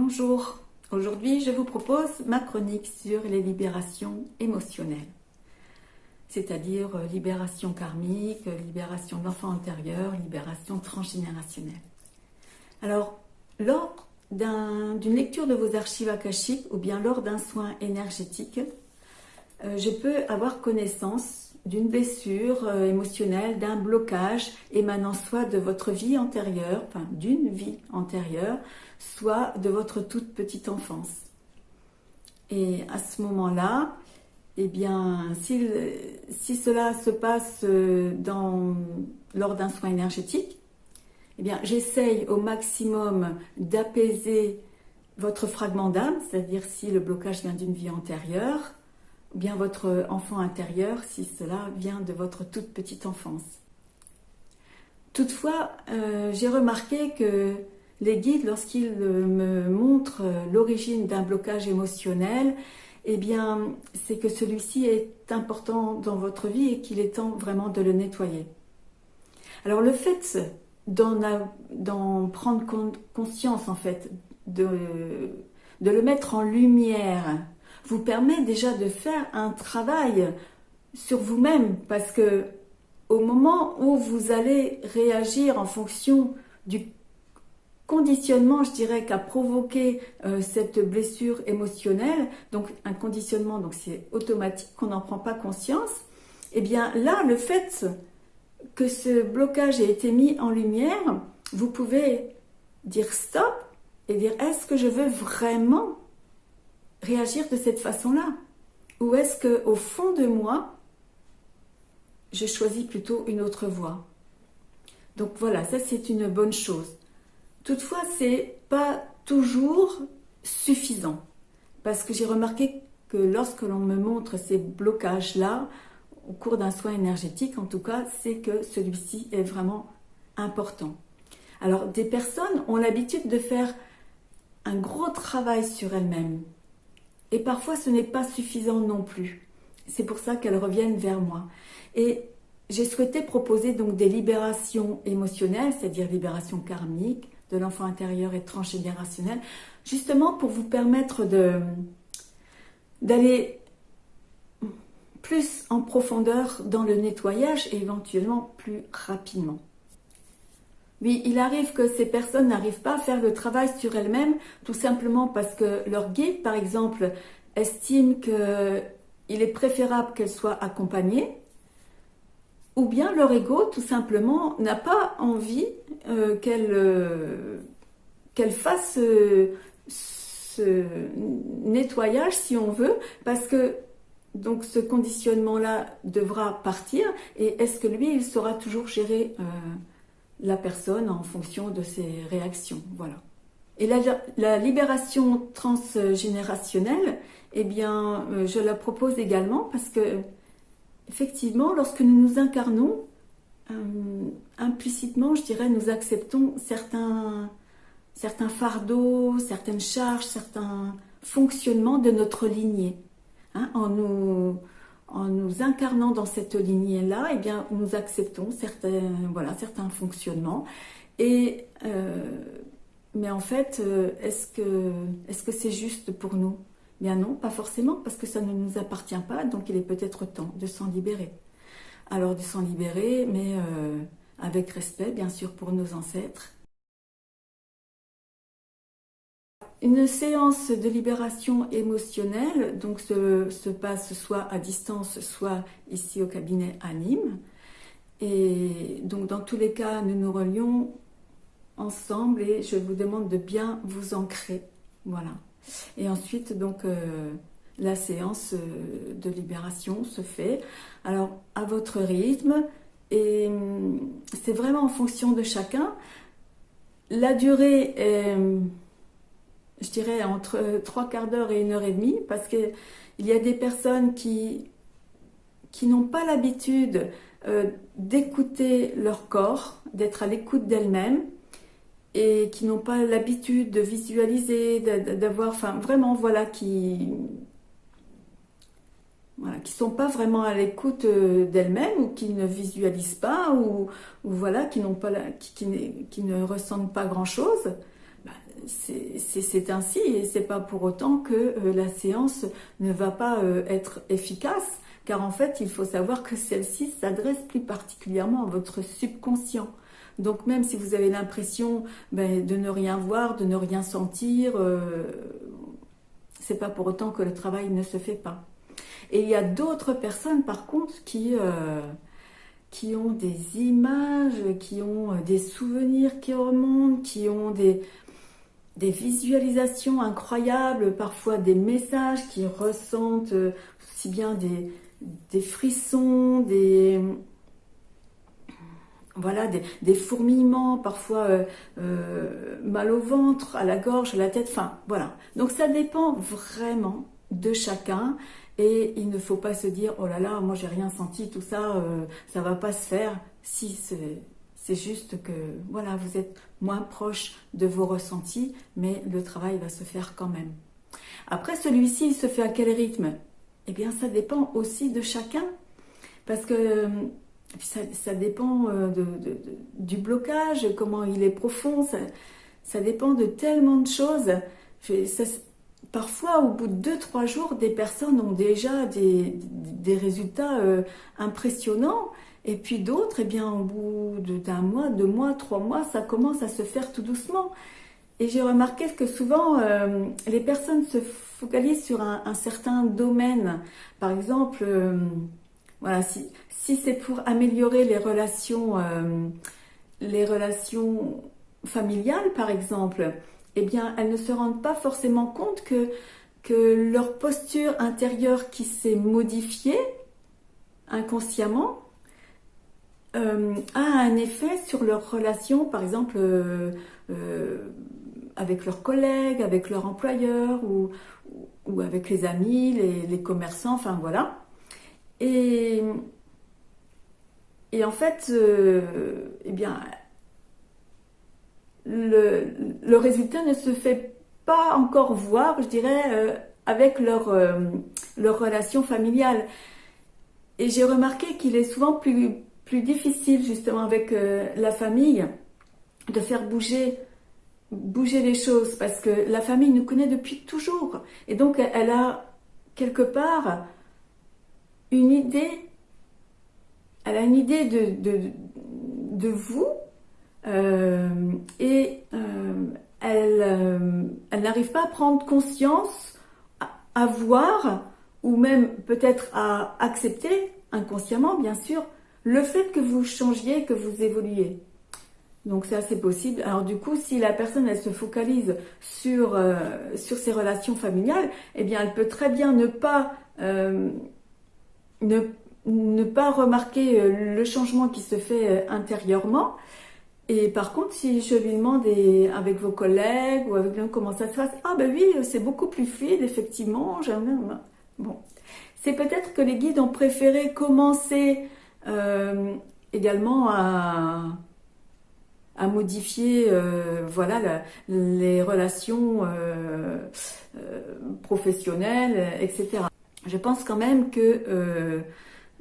Bonjour, aujourd'hui je vous propose ma chronique sur les libérations émotionnelles, c'est-à-dire euh, libération karmique, libération de l'enfant antérieur, libération transgénérationnelle. Alors, lors d'une lecture de vos archives akashiques ou bien lors d'un soin énergétique, euh, je peux avoir connaissance d'une blessure euh, émotionnelle, d'un blocage émanant soit de votre vie antérieure, enfin d'une vie antérieure, soit de votre toute petite enfance. Et à ce moment-là, eh bien, si, cela se passe euh, lors d'un soin énergétique, eh bien, j'essaye au maximum d'apaiser votre fragment d'âme, c'est-à-dire si le blocage vient d'une vie antérieure, bien votre enfant intérieur, si cela vient de votre toute petite enfance. Toutefois, euh, j'ai remarqué que les guides, lorsqu'ils me montrent l'origine d'un blocage émotionnel, eh bien, c'est que celui-ci est important dans votre vie et qu'il est temps vraiment de le nettoyer. Alors, le fait d'en prendre conscience, en fait, de, de le mettre en lumière, vous permet déjà de faire un travail sur vous-même parce que au moment où vous allez réagir en fonction du conditionnement, je dirais, qu'a provoqué euh, cette blessure émotionnelle, donc un conditionnement, donc c'est automatique, qu'on n'en prend pas conscience, et eh bien là, le fait que ce blocage ait été mis en lumière, vous pouvez dire stop et dire est-ce que je veux vraiment réagir de cette façon-là Ou est-ce que au fond de moi, je choisis plutôt une autre voie Donc voilà, ça c'est une bonne chose. Toutefois, c'est pas toujours suffisant. Parce que j'ai remarqué que lorsque l'on me montre ces blocages-là, au cours d'un soin énergétique, en tout cas, c'est que celui-ci est vraiment important. Alors, des personnes ont l'habitude de faire un gros travail sur elles-mêmes. Et parfois, ce n'est pas suffisant non plus. C'est pour ça qu'elles reviennent vers moi. Et j'ai souhaité proposer donc des libérations émotionnelles, c'est-à-dire libération karmique, de l'enfant intérieur et transgénérationnel, justement pour vous permettre d'aller plus en profondeur dans le nettoyage et éventuellement plus rapidement. Oui, il arrive que ces personnes n'arrivent pas à faire le travail sur elles-mêmes, tout simplement parce que leur guide, par exemple, estime qu'il est préférable qu'elles soient accompagnées, ou bien leur ego, tout simplement, n'a pas envie euh, euh, qu'elle fasse euh, ce nettoyage, si on veut, parce que donc ce conditionnement-là devra partir, et est-ce que lui, il saura toujours gérer la personne en fonction de ses réactions Voilà. Et la, libération transgénérationnelle, eh bien, je la propose également parce que effectivement, lorsque nous nous incarnons, euh, implicitement, je dirais, nous acceptons certains, certains fardeaux, certaines charges, certains fonctionnements de notre lignée. Hein, en, nous, en nous incarnant dans cette lignée-là, eh bien, nous acceptons certains, voilà, certains fonctionnements. Et, euh, mais en fait, euh, est-ce que c'est -ce juste pour nous? Bien non, pas forcément, parce que ça ne nous appartient pas, donc il est peut-être temps de s'en libérer. Alors de s'en libérer, mais euh, avec respect, bien sûr, pour nos ancêtres. Une séance de libération émotionnelle donc se, passe soit à distance, soit ici au cabinet à Nîmes. Et donc dans tous les cas, nous nous relions ensemble et je vous demande de bien vous ancrer. Voilà. Et ensuite, donc, euh, la séance euh, de libération se fait. Alors, à votre rythme, et hum, c'est vraiment en fonction de chacun. La durée est, hum, je dirais, entre trois quarts d'heure et une heure et demie, parce qu'il y a des personnes qui, qui n'ont pas l'habitude euh, d'écouter leur corps, d'être à l'écoute d'elles-mêmes, et qui n'ont pas l'habitude de visualiser, d'avoir, enfin vraiment, voilà, qui voilà, qui sont pas vraiment à l'écoute euh, d'elles-mêmes ou qui ne visualisent pas ou, voilà, qui n'ont pas, qui, qui, ne ressentent pas grand-chose. C'est ainsi et c'est pas pour autant que la séance ne va pas être efficace car en fait il faut savoir que celle-ci s'adresse plus particulièrement à votre subconscient. Donc même si vous avez l'impression ben, de ne rien voir, de ne rien sentir, euh, c'est pas pour autant que le travail ne se fait pas. Et il y a d'autres personnes par contre qui, euh, qui ont des images, qui ont des souvenirs qui remontent, qui ont des, des visualisations incroyables, parfois des messages qui ressentent aussi bien des, des frissons, des, voilà, des, fourmillements, parfois euh, euh, mal au ventre, à la gorge, à la tête, enfin voilà. Donc ça dépend vraiment de chacun et il ne faut pas se dire oh là là, moi j'ai rien senti, tout ça, euh, ça va pas se faire. Si c'est juste que voilà, vous êtes moins proche de vos ressentis, mais le travail va se faire quand même. Après celui-ci, il se fait à quel rythme? Eh bien ça dépend aussi de chacun parce que ça, dépend euh, du blocage, comment il est profond, ça, dépend de tellement de choses. parfois, au bout de 2-3 jours, des personnes ont déjà des, résultats euh, impressionnants. Et puis d'autres, eh bien, au bout d'un mois, deux mois, trois mois, ça commence à se faire tout doucement. Et j'ai remarqué que souvent, euh, les personnes se focalisent sur un, certain domaine. Par exemple, voilà, si, c'est pour améliorer les relations, euh, les relations familiales, par exemple, eh bien, elles ne se rendent pas forcément compte que leur posture intérieure qui s'est modifiée inconsciemment euh, a un effet sur leurs relations, par exemple, euh, avec leurs collègues, avec leur employeur ou, ou avec les amis, les, commerçants, enfin voilà. Et, et en fait, euh, eh bien, le, résultat ne se fait pas encore voir, je dirais, euh, avec leur, euh, leur relation familiale. Et j'ai remarqué qu'il est souvent plus, difficile, justement, avec la famille, de faire bouger bouger les choses parce que la famille nous connaît depuis toujours. Et donc elle a quelque part une idée, elle a une idée de, de, vous euh, et euh, elle, euh, elle n'arrive pas à prendre conscience, à, voir ou même peut-être à accepter inconsciemment bien sûr le fait que vous changiez, que vous évoluiez. Donc ça c'est possible. Alors du coup, si la personne elle se focalise sur, sur ses relations familiales, eh bien elle peut très bien ne pas ne, pas remarquer euh, le changement qui se fait euh, intérieurement. Et par contre, si je lui demande avec vos collègues ou avec lui comment ça se passe, ah ben oui, c'est beaucoup plus fluide, effectivement. Bon, c'est peut-être que les guides ont préféré commencer euh, également à, à modifier voilà les relations professionnelles, etc je pense quand même que euh,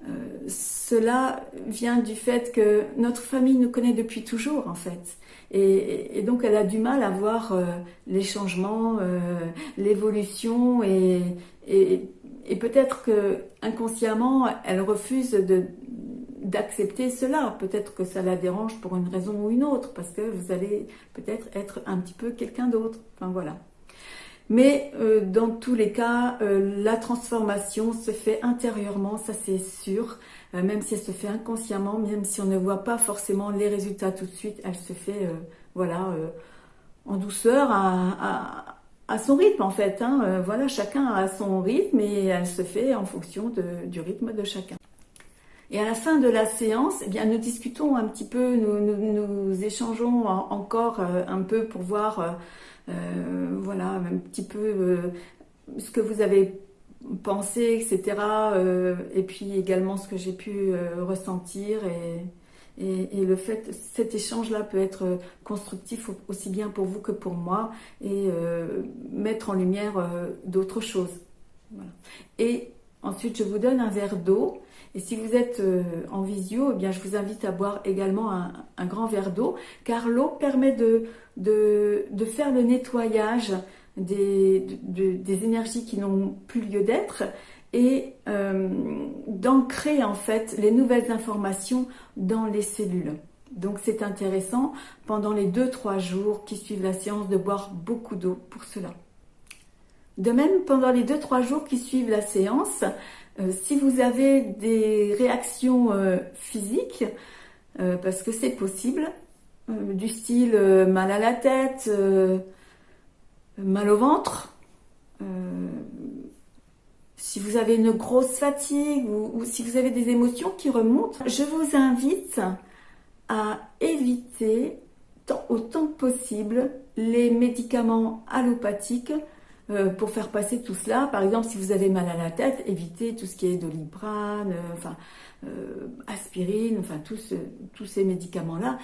euh, cela vient du fait que notre famille nous connaît depuis toujours en fait. Et, donc elle a du mal à voir euh, les changements, l'évolution et, peut-être que inconsciemment elle refuse d'accepter cela. Peut-être que ça la dérange pour une raison ou une autre, parce que vous allez peut-être être un petit peu quelqu'un d'autre. Enfin voilà. Mais euh, dans tous les cas, euh, la transformation se fait intérieurement, ça c'est sûr. Euh, même si elle se fait inconsciemment, même si on ne voit pas forcément les résultats tout de suite, elle se fait voilà, en douceur, à, son rythme en fait. Hein. voilà, chacun a son rythme et elle se fait en fonction de, du rythme de chacun. Et à la fin de la séance, eh bien, nous discutons un petit peu, nous, échangeons encore un peu pour voir euh, voilà, un petit peu euh, ce que vous avez pensé, etc. Euh, et puis également ce que j'ai pu ressentir et, et, le fait, cet échange-là peut être constructif aussi bien pour vous que pour moi et mettre en lumière d'autres choses. Et Ensuite, je vous donne un verre d'eau. Et si vous êtes euh, en visio, eh je vous invite à boire également un, grand verre d'eau, car l'eau permet de, faire le nettoyage des énergies qui n'ont plus lieu d'être et euh, d'ancrer en fait les nouvelles informations dans les cellules. Donc c'est intéressant pendant les 2-3 jours qui suivent la séance de boire beaucoup d'eau pour cela. De même, pendant les 2-3 jours qui suivent la séance, euh, si vous avez des réactions euh, physiques, parce que c'est possible, du style mal à la tête, mal au ventre, si vous avez une grosse fatigue ou, si vous avez des émotions qui remontent, je vous invite à éviter autant que possible les médicaments allopathiques euh, pour faire passer tout cela. Par exemple, si vous avez mal à la tête, évitez tout ce qui est doliprane, euh, enfin, euh, aspirine, enfin tous, tous ces médicaments-là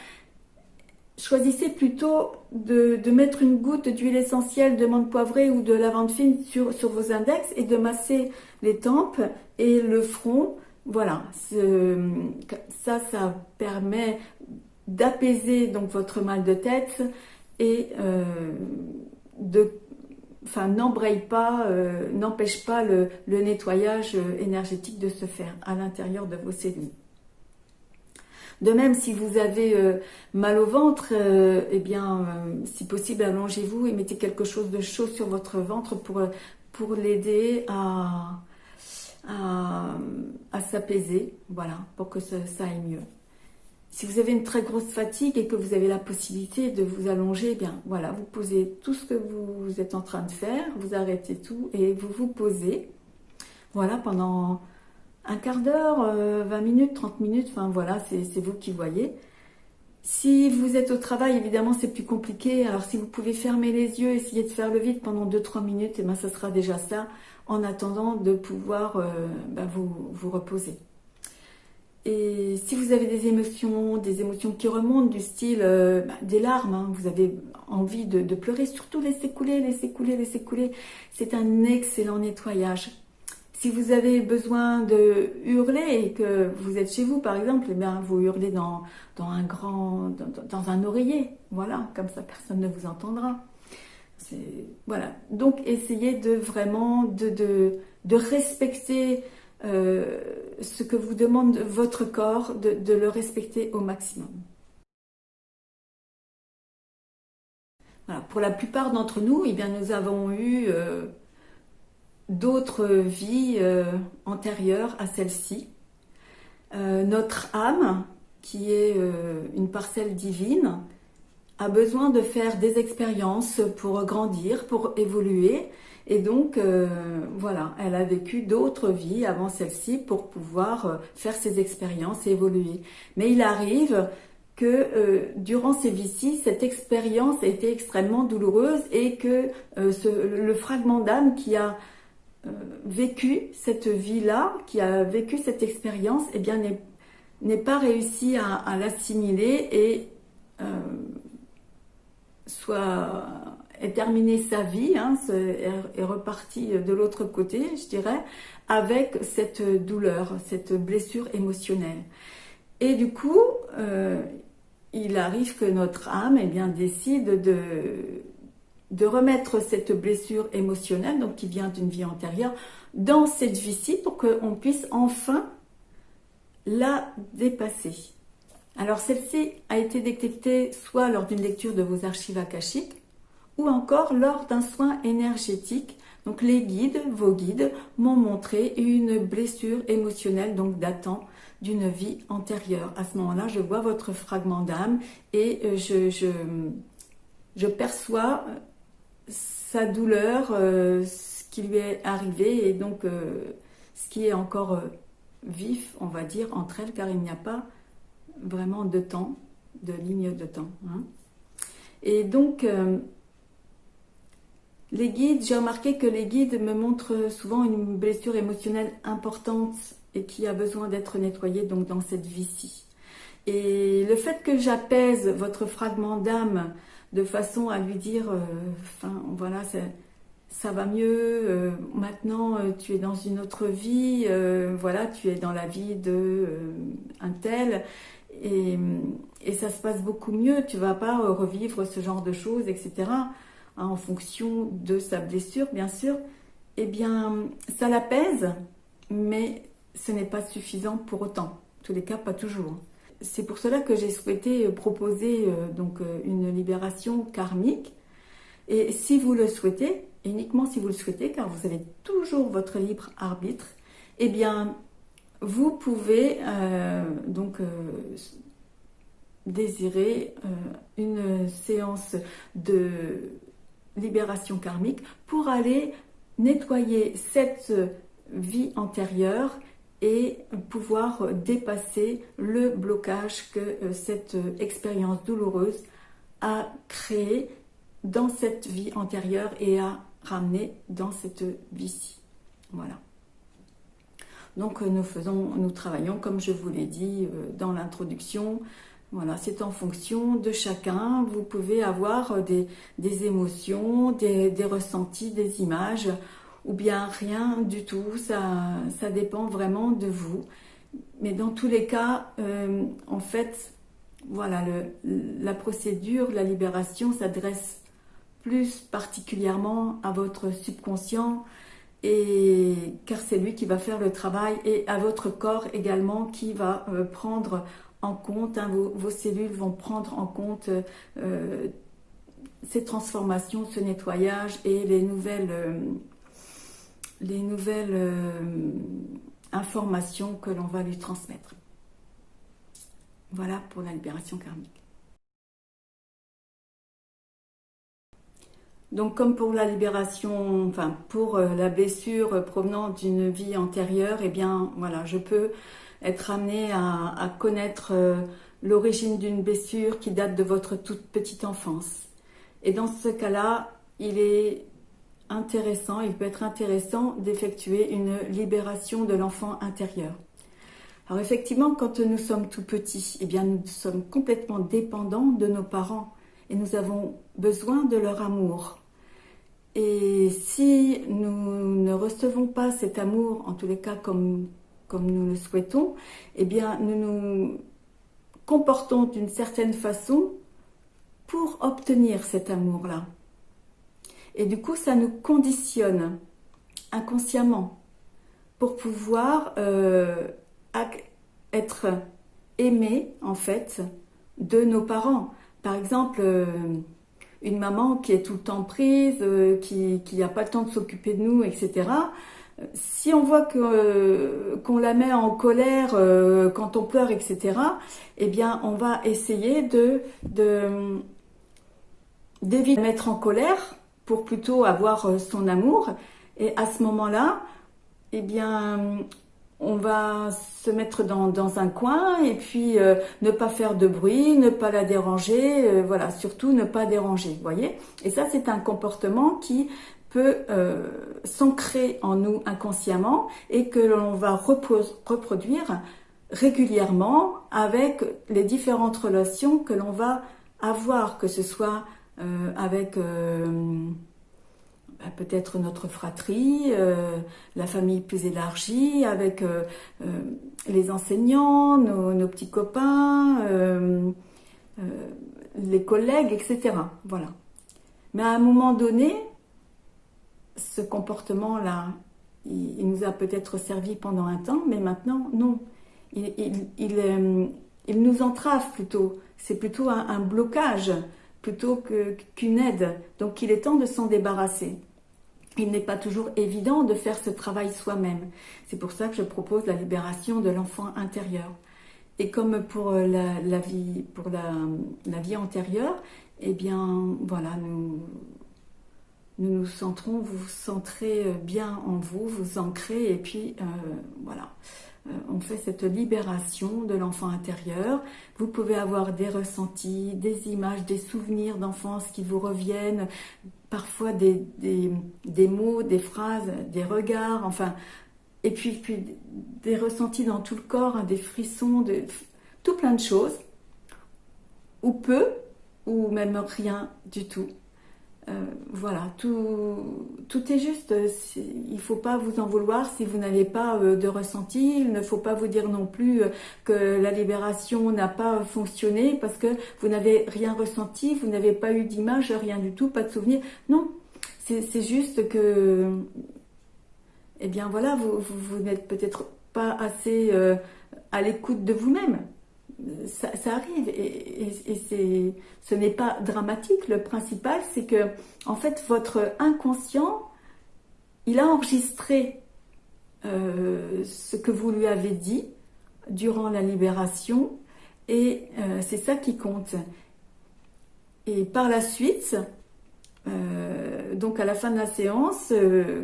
choisissez plutôt de, mettre une goutte d'huile essentielle de menthe poivrée ou de lavande fine sur, vos index et de masser les tempes et le front. Voilà, ça, ça permet d'apaiser donc votre mal de tête et euh, de, enfin, n'embraye pas, euh, n'empêche pas le nettoyage énergétique de se faire à l'intérieur de vos cellules. De même, si vous avez euh, mal au ventre, euh, eh bien, euh, si possible, allongez-vous et mettez quelque chose de chaud sur votre ventre pour, l'aider à, à, s'apaiser, voilà, pour que ça, aille mieux. Si vous avez une très grosse fatigue et que vous avez la possibilité de vous allonger, eh bien voilà, vous posez tout ce que vous êtes en train de faire, vous arrêtez tout et vous vous posez. Voilà, pendant un quart d'heure, 20 euh, minutes, 30 minutes, enfin voilà, c'est vous qui voyez. Si vous êtes au travail, évidemment, c'est plus compliqué. Alors, si vous pouvez fermer les yeux, essayer de faire le vide pendant 2-3 minutes, et eh ben, ça sera déjà ça, en attendant de pouvoir euh, ben, vous, reposer. Et si vous avez des émotions, des émotions qui remontent du style euh, ben, des larmes, hein, vous avez envie de, de pleurer, surtout laissez couler, laissez couler, laissez couler. C'est un excellent nettoyage. Si vous avez besoin de hurler et que vous êtes chez vous, par exemple, eh bien, vous hurlez dans, dans un grand, dans, un oreiller. Voilà, comme ça, personne ne vous entendra. Voilà. Donc, essayez de vraiment de, de, respecter euh, ce que vous demande votre corps, de, le respecter au maximum. Voilà. Pour la plupart d'entre nous, eh bien, nous avons eu... Euh, d'autres vies euh, antérieures à celle-ci. Euh, notre âme, qui est euh, une parcelle divine, a besoin de faire des expériences pour grandir, pour évoluer. Et donc, voilà, elle a vécu d'autres vies avant celle-ci pour pouvoir faire ces expériences et évoluer. Mais il arrive que durant ces vies-ci, cette expérience a été extrêmement douloureuse et que le fragment d'âme qui a vécu cette vie-là, qui a vécu cette expérience, eh bien n'est pas réussi à, l'assimiler et euh, soit est terminé sa vie, hein, est, reparti de l'autre côté, je dirais, avec cette douleur, cette blessure émotionnelle. Et du coup, euh, il arrive que notre âme eh bien, décide de, de remettre cette blessure émotionnelle, donc qui vient d'une vie antérieure, dans cette vie-ci pour qu'on puisse enfin la dépasser. Alors celle-ci a été détectée soit lors d'une lecture de vos archives akashiques ou encore lors d'un soin énergétique. Donc les guides, vos guides, m'ont montré une blessure émotionnelle donc datant d'une vie antérieure. À ce moment-là, je vois votre fragment d'âme et euh, je, perçois sa douleur, euh, ce qui lui est arrivé et donc euh, ce qui est encore euh, vif, on va dire, entre elles, car il n'y a pas vraiment de temps, de ligne de temps. Hein. Et donc, les guides, j'ai remarqué que les guides me montrent souvent une blessure émotionnelle importante et qui a besoin d'être nettoyée donc dans cette vie-ci. Et le fait que j'apaise votre fragment d'âme de façon à lui dire, euh, voilà, ça va mieux, maintenant tu es dans une autre vie, voilà, tu es dans la vie de un tel, et, et, ça se passe beaucoup mieux, tu vas pas revivre ce genre de choses, etc., hein, en fonction de sa blessure, bien sûr, eh bien, ça l'apaise, mais ce n'est pas suffisant pour autant. En tous les cas, pas toujours. C'est pour cela que j'ai souhaité proposer euh, donc euh, une libération karmique. Et si vous le souhaitez, uniquement si vous le souhaitez, car vous avez toujours votre libre arbitre, eh bien, vous pouvez euh, donc désirer une séance de libération karmique pour aller nettoyer cette vie antérieure et pouvoir dépasser le blocage que euh, cette expérience douloureuse a créé dans cette vie antérieure et a ramené dans cette vie-ci. Voilà. Donc euh, nous faisons, nous travaillons, comme je vous l'ai dit euh, dans l'introduction, voilà, c'est en fonction de chacun. Vous pouvez avoir des, émotions, des, ressentis, des images, ou bien rien du tout. Ça, ça dépend vraiment de vous. Mais dans tous les cas, euh, en fait, voilà, la procédure, la libération s'adresse plus particulièrement à votre subconscient, et car c'est lui qui va faire le travail, et à votre corps également qui va euh, prendre en compte, hein, vos, cellules vont prendre en compte euh, ces transformations, ce nettoyage et les nouvelles, les nouvelles euh, informations que l'on va lui transmettre. Voilà pour la libération karmique. Donc comme pour la libération, enfin pour la blessure provenant d'une vie antérieure, eh bien voilà, je peux être amené à, connaître euh, l'origine d'une blessure qui date de votre toute petite enfance. Et dans ce cas-là, il est intéressant, il peut être intéressant d'effectuer une libération de l'enfant intérieur. Alors effectivement, quand nous sommes tout petits, eh bien nous sommes complètement dépendants de nos parents et nous avons besoin de leur amour. Et si nous ne recevons pas cet amour, en tous les cas comme comme nous le souhaitons, eh bien, nous nous comportons d'une certaine façon pour obtenir cet amour-là. Et du coup, ça nous conditionne inconsciemment pour pouvoir euh, être aimé, en fait, de nos parents. Par exemple, euh, une maman qui est tout le temps prise, euh, qui n'a pas le temps de s'occuper de nous, etc., si on voit qu'on la met en colère quand on pleure, etc., eh bien, on va essayer de d'éviter de, mettre en colère pour plutôt avoir euh, son amour. Et à ce moment-là, eh bien, on va se mettre dans, un coin et puis ne pas faire de bruit, ne pas la déranger, voilà, surtout ne pas déranger, voyez Et ça, c'est un comportement qui peut euh, s'ancrer en nous inconsciemment et que l'on va reproduire régulièrement avec les différentes relations que l'on va avoir, que ce soit euh, avec euh, peut-être notre fratrie, la famille plus élargie, avec les enseignants, nos, petits copains, les collègues, etc. Voilà. Mais à un moment donné, ce comportement-là, il, nous a peut-être servi pendant un temps, mais maintenant, non. Il, euh, nous entrave plutôt. C'est plutôt un, blocage plutôt qu'une aide. Donc, il est temps de s'en débarrasser. Il n'est pas toujours évident de faire ce travail soi-même. C'est pour ça que je propose la libération de l'enfant intérieur. Et comme pour la, vie, la vie antérieure, eh bien, voilà, nous, nous nous centrons, vous vous centrez euh, bien en vous, vous ancrez et puis euh, voilà. Euh, on fait cette libération de l'enfant intérieur. Vous pouvez avoir des ressentis, des images, des souvenirs d'enfance qui vous reviennent, parfois des, mots, des phrases, des regards, enfin, et puis, des ressentis dans tout le corps, hein, des frissons, tout plein de choses, ou peu, ou même rien du tout. Euh, voilà, tout, tout est juste. Il ne faut pas vous en vouloir si vous n'avez pas euh, de ressenti. Il ne faut pas vous dire non plus euh, que la libération n'a pas fonctionné parce que vous n'avez rien ressenti, vous n'avez pas eu d'image, rien du tout, pas de souvenir. Non, c'est juste que, eh bien voilà, vous, vous, n'êtes peut-être pas assez à l'écoute de vous-même ça, arrive et, ce n'est pas dramatique. Le principal, c'est que en fait, votre inconscient, il a enregistré euh, ce que vous lui avez dit durant la libération et euh, c'est ça qui compte. Et par la suite, euh, donc à la fin de la séance,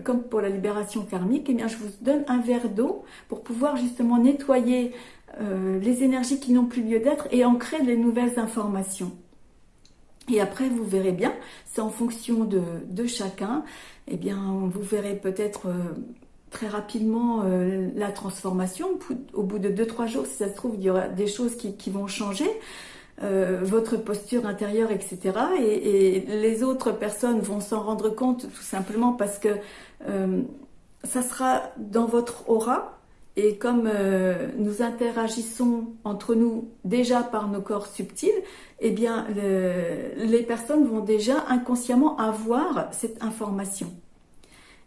comme pour la libération karmique, eh bien, je vous donne un verre d'eau pour pouvoir justement nettoyer euh, les énergies qui n'ont plus lieu d'être et ancrer les nouvelles informations. Et après, vous verrez bien, c'est en fonction de, chacun, eh bien, vous verrez peut-être euh, très rapidement euh, la transformation. Au bout de 2-3 jours, si ça se trouve, il y aura des choses qui, vont changer. votre posture intérieure, etc. Et, les autres personnes vont s'en rendre compte tout simplement parce que ça sera dans votre aura, et comme euh, nous interagissons entre nous déjà par nos corps subtils, eh bien, les personnes vont déjà inconsciemment avoir cette information.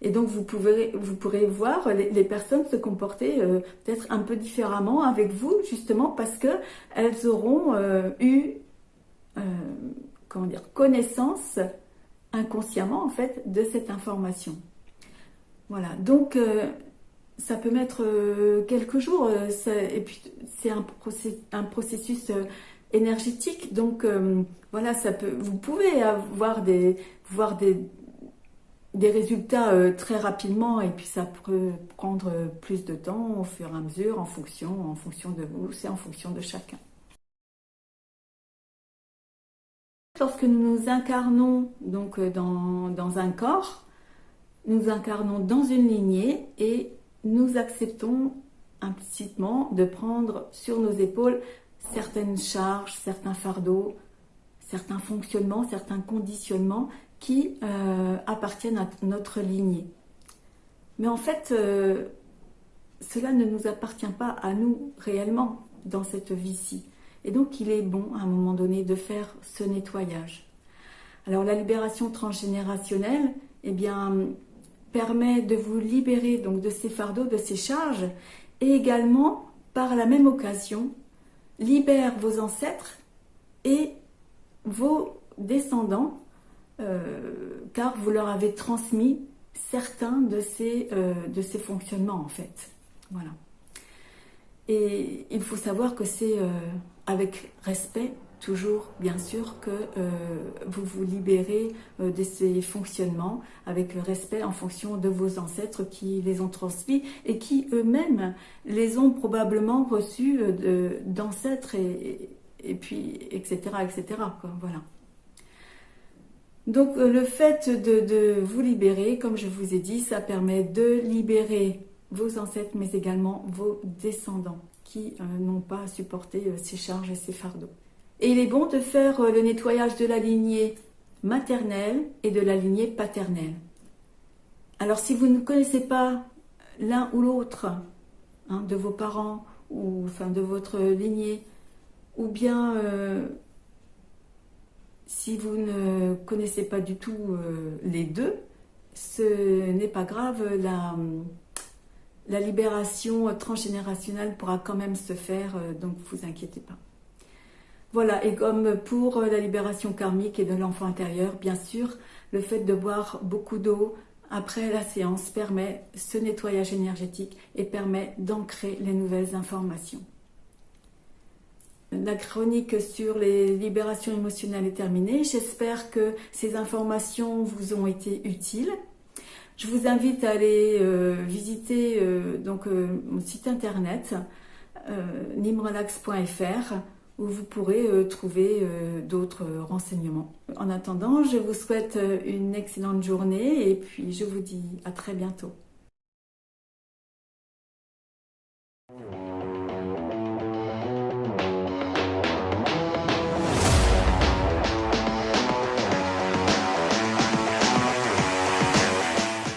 Et donc, vous, pouvez, vous pourrez voir les, personnes se comporter euh, peut-être un peu différemment avec vous, justement parce qu'elles auront euh, eu comment dire, connaissance inconsciemment, en fait, de cette information. Voilà, donc ça peut mettre euh, quelques jours, euh, et puis c'est un, processus euh, énergétique, donc voilà, ça peut, vous pouvez avoir des, voir des résultats très rapidement, et puis ça peut prendre plus de temps au fur et à mesure, en fonction, en fonction de vous, c'est en fonction de chacun. Lorsque nous nous incarnons donc dans, dans un corps, nous incarnons dans une lignée et nous acceptons implicitement de prendre sur nos épaules certaines charges, certains fardeaux, certains fonctionnements, certains conditionnements qui euh, appartiennent à notre lignée. Mais en fait, euh, cela ne nous appartient pas à nous réellement dans cette vie-ci. Et donc, il est bon à un moment donné de faire ce nettoyage. Alors, la libération transgénérationnelle, eh bien, permet de vous libérer donc de ces fardeaux, de ces charges, et également, par la même occasion, libère vos ancêtres et vos descendants, euh, car vous leur avez transmis certains de ces, euh, de ces fonctionnements en fait. Voilà. Et il faut savoir que c'est euh, avec respect toujours bien sûr que euh, vous vous libérez euh, de ces fonctionnements avec respect en fonction de vos ancêtres qui les ont transmis et qui eux-mêmes les ont probablement reçus euh, d'ancêtres et, puis etc etc voilà. Donc le fait de, vous libérer comme je vous ai dit ça permet de libérer vos ancêtres mais également vos descendants qui n'ont pas supporté ces charges et ces fardeaux et il est bon de faire euh, le nettoyage de la lignée maternelle et de la lignée paternelle. Alors si vous ne connaissez pas l'un ou l'autre hein, de vos parents ou enfin de votre lignée, ou bien euh, si vous ne connaissez pas du tout euh, les deux, ce n'est pas grave, la, libération transgénérationnelle pourra quand même se faire, donc vous inquiétez pas. Voilà, et comme pour la libération karmique et de l'enfant intérieur, bien sûr, le fait de boire beaucoup d'eau après la séance permet ce nettoyage énergétique et permet d'ancrer les nouvelles informations. La chronique sur les libérations émotionnelles est terminée. J'espère que ces informations vous ont été utiles. Je vous invite à aller euh, visiter euh, donc, euh, mon site internet nimrelax.fr où vous pourrez euh, trouver euh, d'autres renseignements. En attendant, je vous souhaite euh, une excellente journée et puis je vous dis à très bientôt.